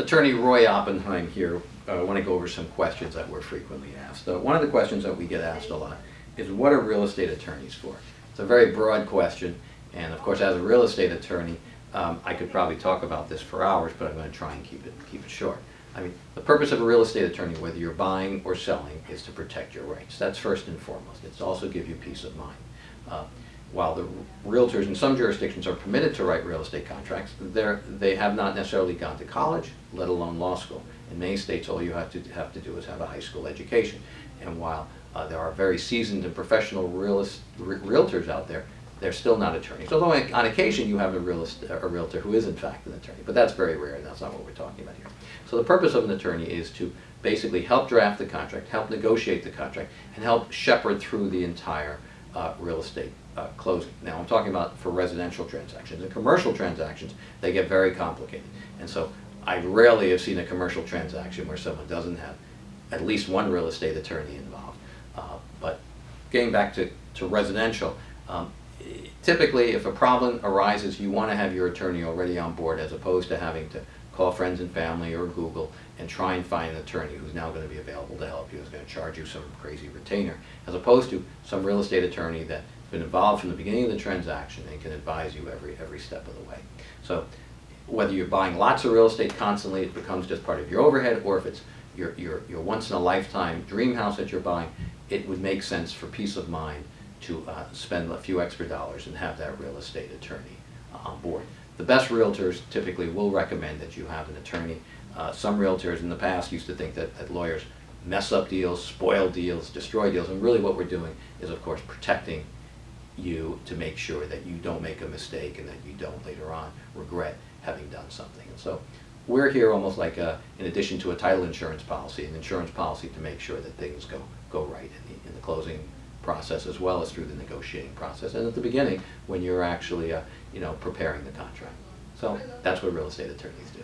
Attorney Roy Oppenheim here. Uh, I want to go over some questions that we're frequently asked. Uh, one of the questions that we get asked a lot is what are real estate attorneys for? It's a very broad question, and of course, as a real estate attorney, um, I could probably talk about this for hours, but I'm going to try and keep it keep it short. I mean, the purpose of a real estate attorney, whether you're buying or selling, is to protect your rights. That's first and foremost. It's also give you peace of mind. Uh, while the realtors in some jurisdictions are permitted to write real estate contracts, they're, have not necessarily gone to college, let alone law school. In many states, all you have to have to do is have a high school education. And while uh, there are very seasoned and professional realist, re realtors out there, they're still not attorneys. Although on occasion you have a, realist, a realtor who is in fact an attorney, but that's very rare and that's not what we're talking about here. So the purpose of an attorney is to basically help draft the contract, help negotiate the contract, and help shepherd through the entire uh, real estate uh, closing. Now I'm talking about for residential transactions. In commercial transactions, they get very complicated. And so I rarely have seen a commercial transaction where someone doesn't have at least one real estate attorney involved. Uh, but getting back to, to residential, um, typically if a problem arises, you want to have your attorney already on board as opposed to having to call friends and family or Google and try and find an attorney who's now going to be available to help you, who's going to charge you some crazy retainer, as opposed to some real estate attorney that's been involved from the beginning of the transaction and can advise you every, every step of the way. So whether you're buying lots of real estate constantly, it becomes just part of your overhead, or if it's your, your, your once-in-a-lifetime dream house that you're buying, it would make sense for peace of mind to uh, spend a few extra dollars and have that real estate attorney uh, on board. The best realtors typically will recommend that you have an attorney. Uh, some realtors in the past used to think that, that lawyers mess up deals, spoil deals, destroy deals, and really what we're doing is of course protecting you to make sure that you don't make a mistake and that you don't later on regret having done something. And so we're here almost like a, in addition to a title insurance policy, an insurance policy to make sure that things go, go right in the, in the closing process as well as through the negotiating process and at the beginning when you're actually uh, you know preparing the contract. So that's what real estate attorneys do.